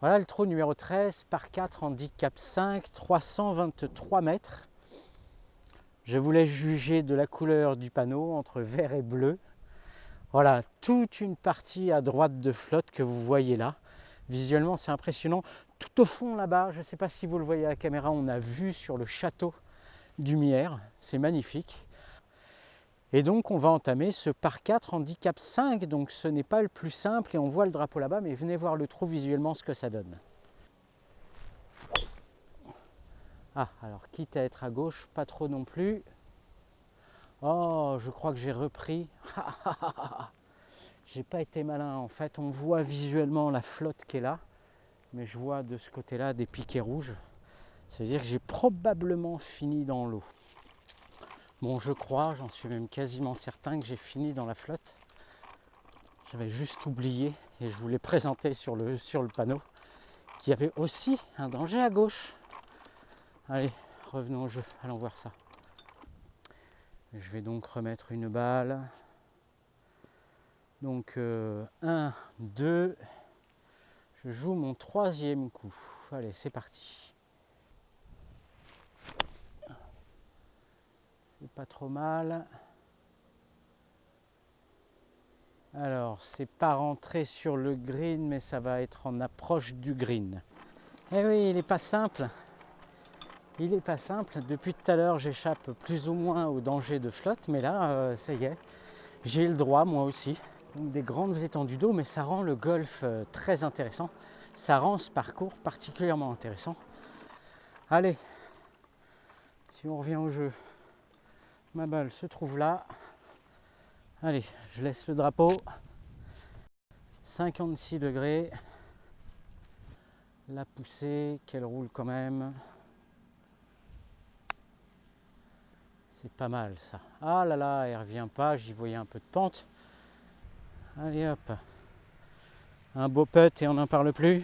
Voilà le trou numéro 13 par 4 handicap 5, 323 mètres. Je voulais juger de la couleur du panneau entre vert et bleu. Voilà, toute une partie à droite de flotte que vous voyez là. Visuellement, c'est impressionnant. Tout au fond là-bas, je ne sais pas si vous le voyez à la caméra, on a vu sur le château d'Humière. C'est magnifique. Et donc, on va entamer ce par 4 handicap 5. Donc, ce n'est pas le plus simple et on voit le drapeau là-bas, mais venez voir le trou visuellement ce que ça donne. Ah, alors quitte à être à gauche, pas trop non plus. Oh, je crois que j'ai repris. j'ai pas été malin. En fait, on voit visuellement la flotte qui est là, mais je vois de ce côté-là des piquets rouges. Ça veut dire que j'ai probablement fini dans l'eau. Bon, je crois, j'en suis même quasiment certain que j'ai fini dans la flotte. J'avais juste oublié et je voulais présenter sur le, sur le panneau qu'il y avait aussi un danger à gauche. Allez, revenons au jeu, allons voir ça. Je vais donc remettre une balle. Donc 1, euh, 2, je joue mon troisième coup. Allez, c'est parti. Pas trop mal. Alors, c'est pas rentré sur le green, mais ça va être en approche du green. Eh oui, il n'est pas simple. Il n'est pas simple. Depuis tout à l'heure, j'échappe plus ou moins au danger de flotte, mais là, euh, ça y est, j'ai le droit, moi aussi. des grandes étendues d'eau, mais ça rend le golf euh, très intéressant. Ça rend ce parcours particulièrement intéressant. Allez, si on revient au jeu, ma balle se trouve là. Allez, je laisse le drapeau. 56 degrés. La poussée, qu'elle roule quand même. C'est pas mal ça. Ah là là, elle revient pas, j'y voyais un peu de pente. Allez hop. Un beau putt et on n'en parle plus.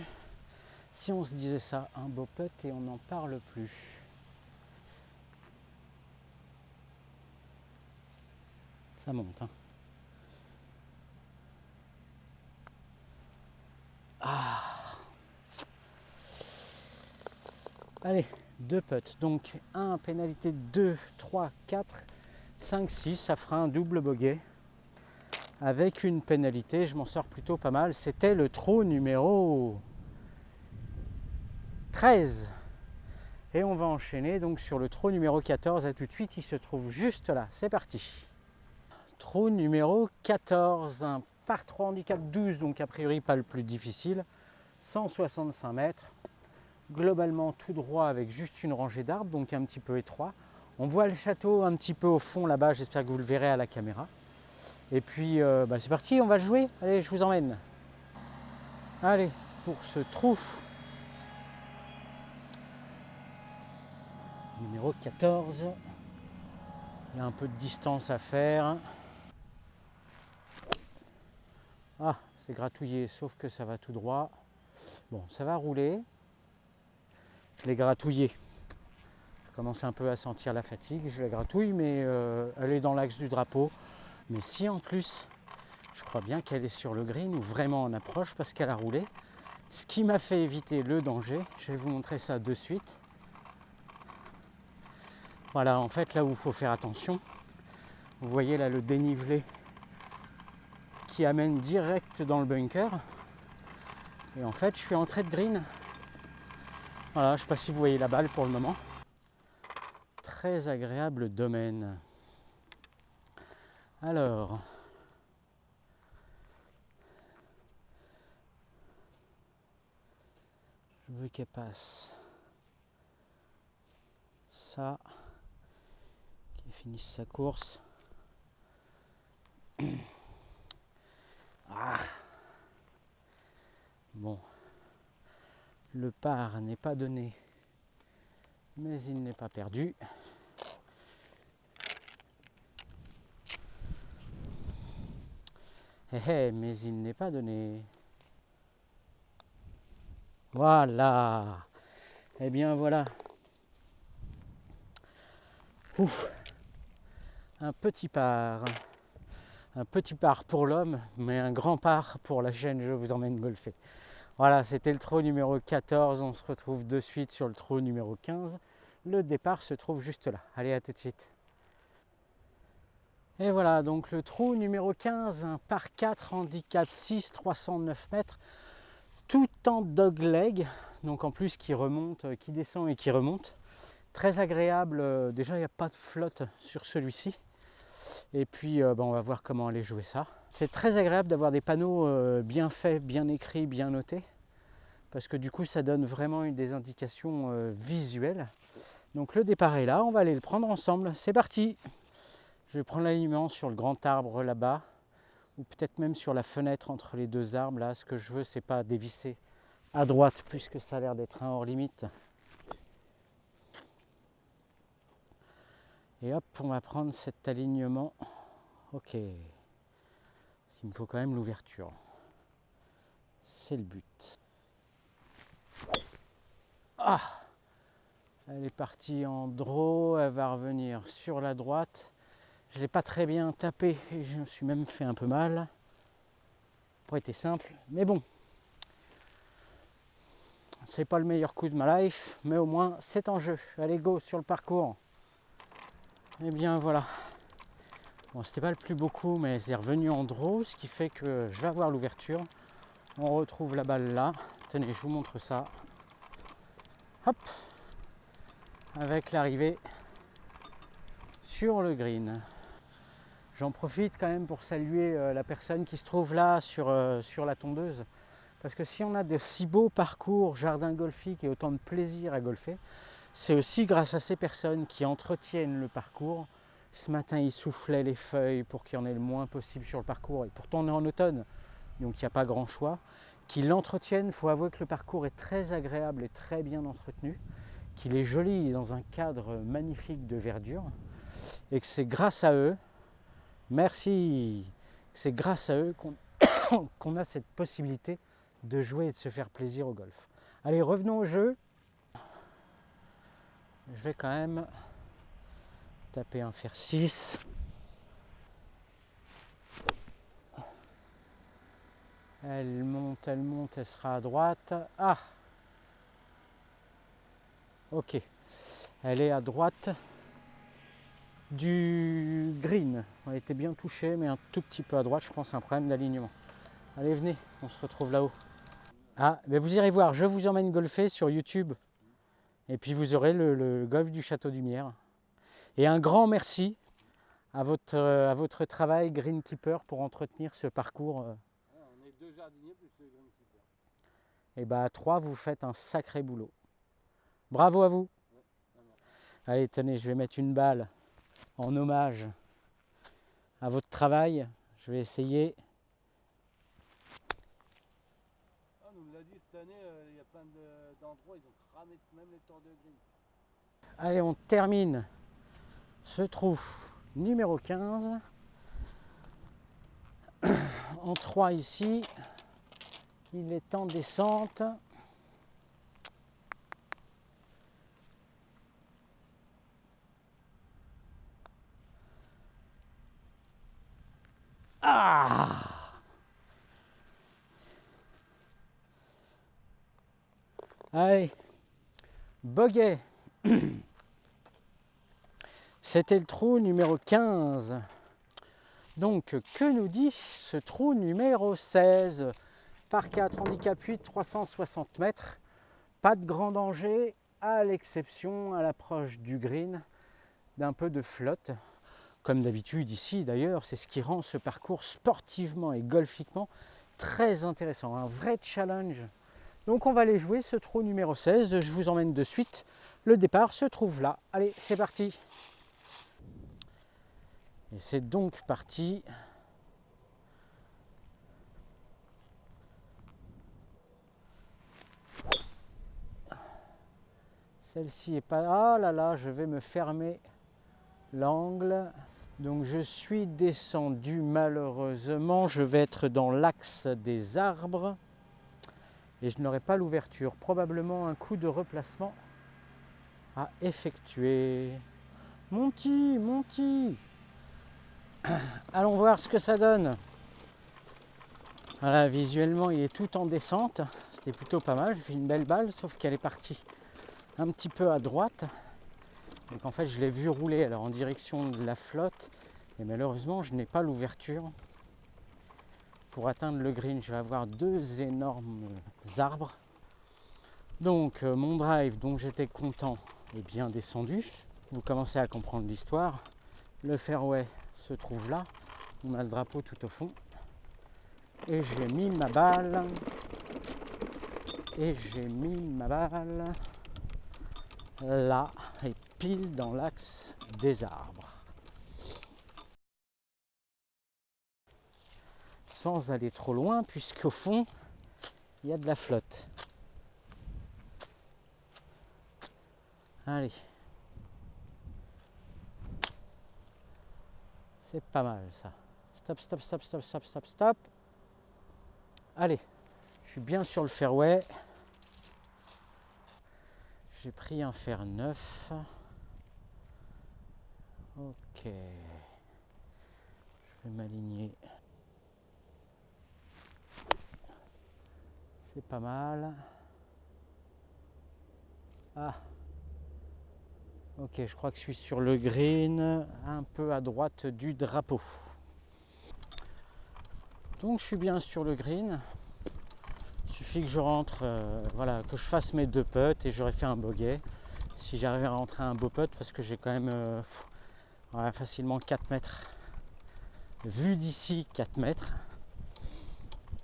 Si on se disait ça, un beau putt et on n'en parle plus. Ça monte. Hein. Ah. Allez, deux putts. Donc un pénalité 2, 3, 4, 5, 6. Ça fera un double bogey. Avec une pénalité, je m'en sors plutôt pas mal. C'était le trou numéro 13. Et on va enchaîner donc sur le trou numéro 14. À tout de suite, il se trouve juste là. C'est parti. Trou numéro 14. Un par 3 handicap 12, donc a priori pas le plus difficile. 165 mètres globalement tout droit avec juste une rangée d'arbres, donc un petit peu étroit. On voit le château un petit peu au fond là-bas, j'espère que vous le verrez à la caméra. Et puis euh, bah, c'est parti, on va jouer. Allez, je vous emmène. Allez, pour ce trou numéro 14. Il y a un peu de distance à faire. Ah, c'est gratouillé, sauf que ça va tout droit. Bon, ça va rouler je l'ai gratouillée. Je commence un peu à sentir la fatigue, je la gratouille, mais euh, elle est dans l'axe du drapeau. Mais si en plus, je crois bien qu'elle est sur le green ou vraiment en approche parce qu'elle a roulé, ce qui m'a fait éviter le danger, je vais vous montrer ça de suite. Voilà, en fait, là où il faut faire attention, vous voyez là le dénivelé qui amène direct dans le bunker. Et en fait, je suis entré de green voilà, je sais pas si vous voyez la balle pour le moment. Très agréable domaine. Alors, je veux qu'elle passe ça, qu'elle finisse sa course. Bon. Le par n'est pas donné, mais il n'est pas perdu. Eh, eh, mais il n'est pas donné. Voilà. Eh bien voilà. Un petit par. Un petit par pour l'homme, mais un grand par pour la chaîne Je vous emmène golfer. Voilà, c'était le trou numéro 14. On se retrouve de suite sur le trou numéro 15. Le départ se trouve juste là. Allez, à tout de suite. Et voilà, donc le trou numéro 15, un par 4, handicap 6, 309 mètres, tout en dogleg, donc en plus qui remonte, qui descend et qui remonte. Très agréable, euh, déjà il n'y a pas de flotte sur celui-ci. Et puis euh, ben, on va voir comment aller jouer ça. C'est très agréable d'avoir des panneaux bien faits, bien écrits, bien notés. Parce que du coup ça donne vraiment des indications visuelles. Donc le départ est là, on va aller le prendre ensemble. C'est parti je vais prendre l'alignement sur le grand arbre là-bas, ou peut-être même sur la fenêtre entre les deux arbres. Là, ce que je veux, c'est pas dévisser à droite, puisque ça a l'air d'être un hors limite. Et hop, on va prendre cet alignement. Ok. Il me faut quand même l'ouverture. C'est le but. Ah Elle est partie en draw, elle va revenir sur la droite. Je l'ai pas très bien tapé et je me suis même fait un peu mal. Pas été simple, mais bon. C'est pas le meilleur coup de ma life, mais au moins c'est en jeu. Allez go sur le parcours. Et eh bien voilà. Bon, c'était pas le plus beau coup, mais c'est revenu en draw, ce qui fait que je vais avoir l'ouverture. On retrouve la balle là. Tenez, je vous montre ça. Hop Avec l'arrivée sur le green. J'en profite quand même pour saluer euh, la personne qui se trouve là sur, euh, sur la tondeuse. Parce que si on a de si beaux parcours, jardins golfiques et autant de plaisir à golfer, c'est aussi grâce à ces personnes qui entretiennent le parcours. Ce matin, ils soufflaient les feuilles pour qu'il y en ait le moins possible sur le parcours. Et pourtant, on est en automne, donc il n'y a pas grand choix. Qu'ils l'entretiennent, il faut avouer que le parcours est très agréable et très bien entretenu, qu'il est joli dans un cadre magnifique de verdure, et que c'est grâce à eux Merci. C'est grâce à eux qu'on a cette possibilité de jouer et de se faire plaisir au golf. Allez, revenons au jeu. Je vais quand même taper un fer 6. Elle monte, elle monte, elle sera à droite. Ah Ok. Elle est à droite du green. A été bien touché, mais un tout petit peu à droite, je pense, un problème d'alignement. Allez, venez, on se retrouve là-haut. Ah, mais vous irez voir, je vous emmène golfer sur YouTube. Et puis vous aurez le, golf du Château du Mière. Et un grand merci à votre, euh, à votre travail Greenkeeper pour entretenir ce parcours. Euh. on est deux jardiniers plus le Greenkeeper. Et bien à trois, vous faites un sacré boulot. Bravo à vous. Allez, tenez, je vais mettre une balle en hommage à votre travail. Je vais essayer. Ah, on nous l'a dit cette année, euh, il y a plein d'endroits, ils ont cramé même les tours de grille. Allez, on termine ce trou numéro 15. En 3 ici. Il est en descente. Ah Allez, Boguet. C'était le trou numéro 15. Donc, que nous dit ce trou numéro 16 Par 4, handicap 8, 360 mètres. Pas de grand danger, à l'exception à l'approche du green d'un peu de flotte comme d'habitude ici d'ailleurs, c'est ce qui rend ce parcours sportivement et golfiquement très intéressant, un vrai challenge. Donc on va aller jouer ce trou numéro 16, je vous emmène de suite. Le départ se trouve là. Allez, c'est parti. Et c'est donc parti. Celle-ci est pas... Ah là là, je vais me fermer l'angle. Donc je suis descendu malheureusement, je vais être dans l'axe des arbres et je n'aurai pas l'ouverture. Probablement un coup de replacement à effectuer. Monty, Monty Allons voir ce que ça donne. Voilà, visuellement il est tout en descente, C'était plutôt pas mal. J'ai fait une belle balle, sauf qu'elle est partie un petit peu à droite. Donc en fait, je l'ai vu rouler alors en direction de la flotte. Et malheureusement, je n'ai pas l'ouverture pour atteindre le green. Je vais avoir deux énormes arbres. Donc euh, mon drive dont j'étais content est bien descendu. Vous commencez à comprendre l'histoire. Le fairway se trouve là. On a le drapeau tout au fond. Et j'ai mis ma balle. Et j'ai mis ma balle là et pile dans l'axe des arbres. Sans aller trop loin, puisqu'au fond, il y a de la flotte. Allez. C'est pas mal ça. Stop, stop, stop, stop, stop, stop, stop. Allez, je suis bien sur le fairway. J'ai pris un fer neuf. Ok. Je vais m'aligner. C'est pas mal. Ah. Ok, je crois que je suis sur le green, un peu à droite du drapeau. Donc je suis bien sur le green. Il suffit que je rentre, euh, voilà, que je fasse mes deux putts et j'aurai fait un bogey. Si j'arrive à rentrer un beau putt, parce que j'ai quand même euh, facilement 4 mètres. Vu d'ici, 4 mètres.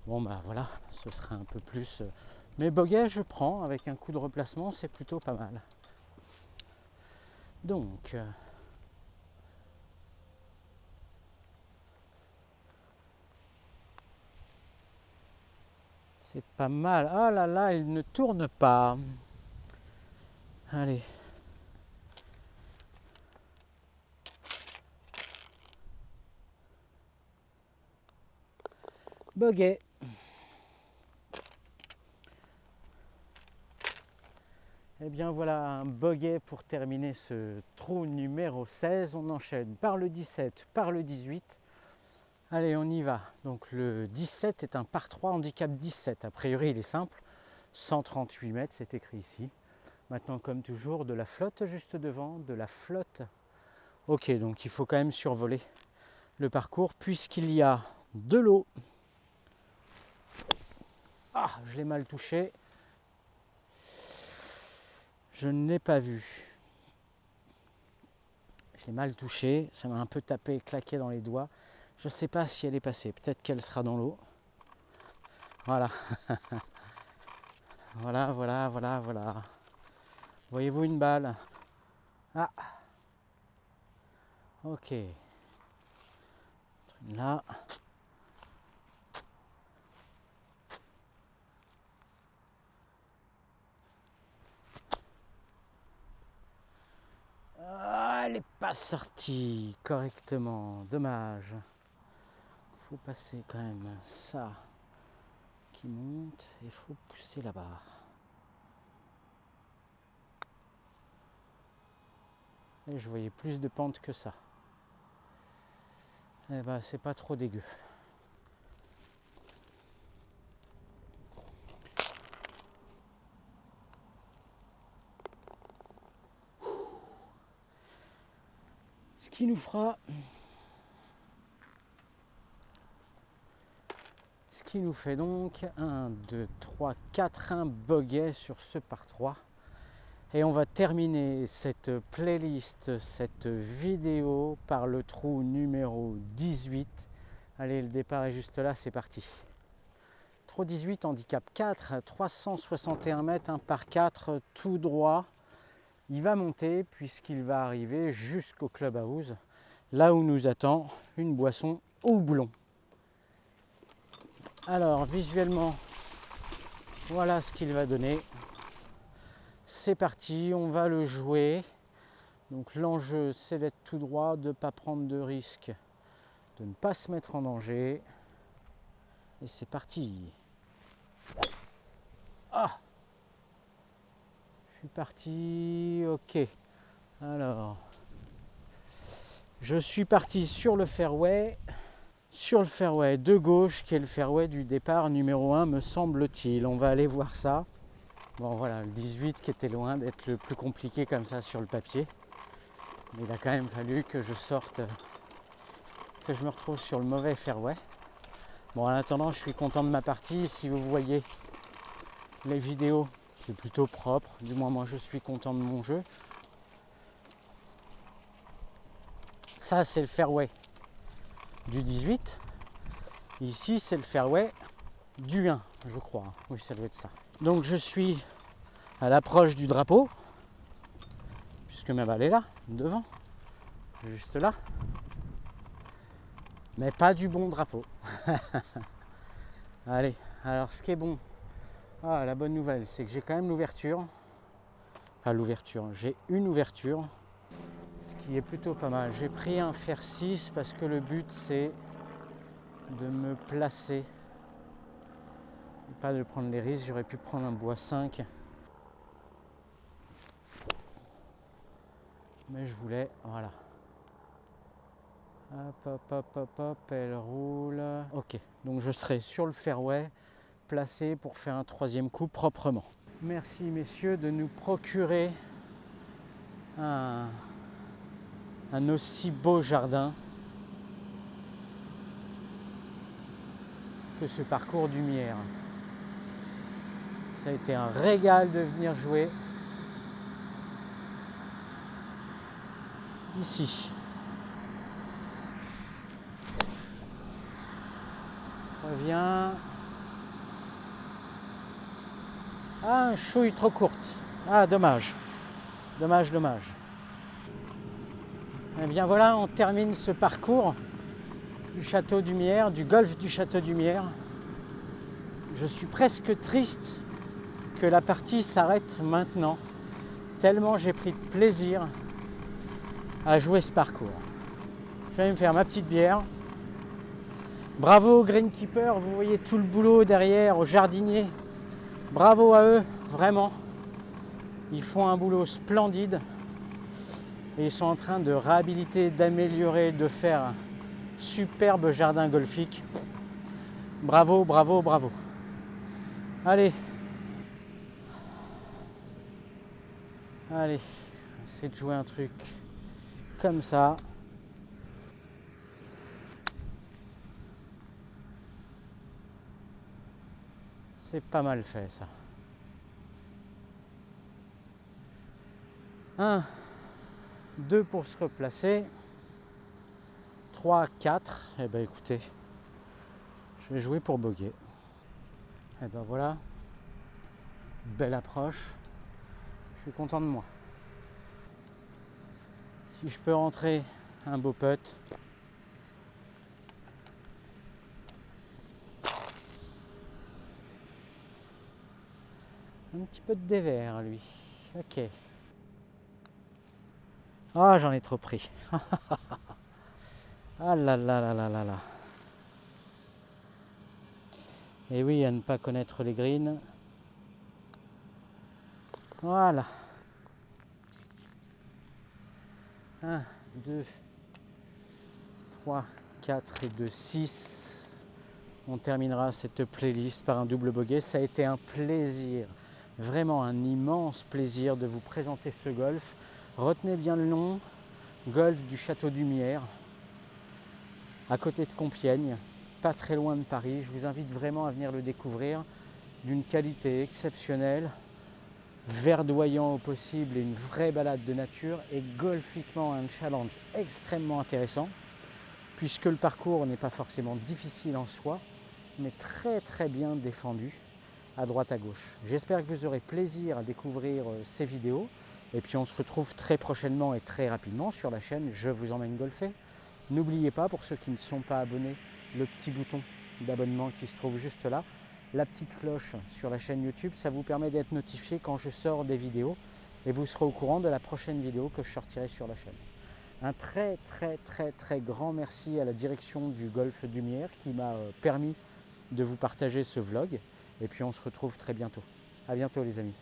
Bon bah voilà, ce sera un peu plus. Euh, mais bogey, je prends avec un coup de replacement, c'est plutôt pas mal. Donc. C'est pas mal. Ah là là, il ne tourne pas. Allez. Bogey. Et eh bien voilà un bogey pour terminer ce trou numéro 16. On enchaîne par le 17, par le 18 Allez, on y va. Donc le 17 est un par 3 handicap 17. A priori, il est simple. 138 mètres, c'est écrit ici. Maintenant, comme toujours, de la flotte juste devant, de la flotte. Ok, donc il faut quand même survoler le parcours puisqu'il y a de l'eau. Ah, je l'ai mal touché. Je ne l'ai pas vu. Je l'ai mal touché. Ça m'a un peu tapé et claqué dans les doigts. Je ne sais pas si elle est passée. Peut-être qu'elle sera dans l'eau. Voilà. voilà, voilà, voilà, voilà. Voyez-vous une balle? Ah. Ok. Là. Ah, elle n'est pas sortie correctement. Dommage faut passer quand même ça qui monte et faut pousser la barre. Et je voyais plus de pente que ça. Eh ben c'est pas trop dégueu. Nous fera qui nous fait donc 1, 2, 3, 4, un bogey sur ce par 3. Et on va terminer cette playlist, cette vidéo par le trou numéro 18. Allez, le départ est juste là, c'est parti. Trou 18, handicap 4, 361 mètres, 1 par 4, tout droit. Il va monter puisqu'il va arriver jusqu'au clubhouse, là où nous attend une boisson au boulon. Alors visuellement, voilà ce qu'il va donner. C'est parti, on va le jouer. Donc l'enjeu c'est d'être tout droit, de ne pas prendre de risques, de ne pas se mettre en danger. Et c'est parti. Ah suis parti, ok. Alors, je suis parti sur le fairway. sur le fairway de gauche, qui est le fairway du départ numéro 1, me semble-t-il. On va aller voir ça. Bon voilà, le 18 qui était loin d'être le plus compliqué comme ça sur le papier. Mais il a quand même fallu que je sorte, que je me retrouve sur le mauvais fairway. Bon, en attendant, je suis content de ma partie. Si vous voyez les vidéos, c'est plutôt propre. Du moins, moi, je suis content de mon jeu. Ça, c'est le fairway du 18. Ici, c'est le fairway du 1, je crois. Oui, ça doit être ça. Donc, je suis à l'approche du drapeau, puisque ma balle est là, devant, juste là mais pas du bon drapeau. Allez, alors ce qui est bon, ah, la bonne nouvelle, c'est que j'ai quand même l'ouverture. Enfin l'ouverture, j'ai une ouverture, ce qui est plutôt pas mal. J'ai pris un fer 6 parce que le but c'est de me placer. pas de prendre les risques, j'aurais pu prendre un bois 5. Mais je voulais, voilà, Hop, hop, hop, hop, hop, elle roule. Ok, donc je serai sur le fairway, placé pour faire un troisième coup proprement. Merci messieurs de nous procurer un, aussi beau jardin que ce parcours du Mière. Ça a été un régal de venir jouer ici. Revient. Ah, chouille trop courte. Ah, dommage. Dommage, dommage. Eh bien voilà, on termine ce parcours du château du Mière, du golfe du château du Mière. Je suis presque triste que la partie s'arrête maintenant, tellement j'ai pris plaisir à jouer ce parcours. Je vais me faire ma petite bière, Bravo aux greenkeepers, vous voyez tout le boulot derrière, aux jardiniers. Bravo à eux, vraiment. Ils font un boulot splendide. Et ils sont en train de réhabiliter, d'améliorer, de faire un superbe jardin golfique. Bravo, bravo, bravo. Allez. Allez, on de jouer un truc comme ça. C'est pas mal fait ça. 1, 2 pour se replacer. 3, 4. Et ben écoutez, je vais jouer pour boguer. Et eh ben voilà. Belle approche. Je suis content de moi. Si je peux rentrer un beau putt, Un petit peu de dévers, lui. Ok. Ah, j'en ai trop pris. ah là là là là là là. Et oui, à ne pas connaître les greens. Voilà. 1, 2, 3, 4 et 2, 6. On terminera cette playlist par un double bogey. Ça a été un plaisir Vraiment un immense plaisir de vous présenter ce golf. Retenez bien le nom, golf du Château du Mière, à côté de Compiègne, pas très loin de Paris. Je vous invite vraiment à venir le découvrir d'une qualité exceptionnelle, verdoyant au possible et une vraie balade de nature et golfiquement un challenge extrêmement intéressant puisque le parcours n'est pas forcément difficile en soi mais très très bien défendu à droite à gauche. J'espère que vous aurez plaisir à découvrir euh, ces vidéos. Et puis on se retrouve très prochainement et très rapidement sur la chaîne Je vous emmène golfer. N'oubliez pas, pour ceux qui ne sont pas abonnés, le petit bouton d'abonnement qui se trouve juste là. La petite cloche sur la chaîne YouTube, ça vous permet d'être notifié quand je sors des vidéos et vous serez au courant de la prochaine vidéo que je sortirai sur la chaîne. Un très très très très grand merci à la direction du Golfe Dumière qui m'a euh, permis de vous partager ce vlog. Et puis on se retrouve très bientôt. À bientôt les amis.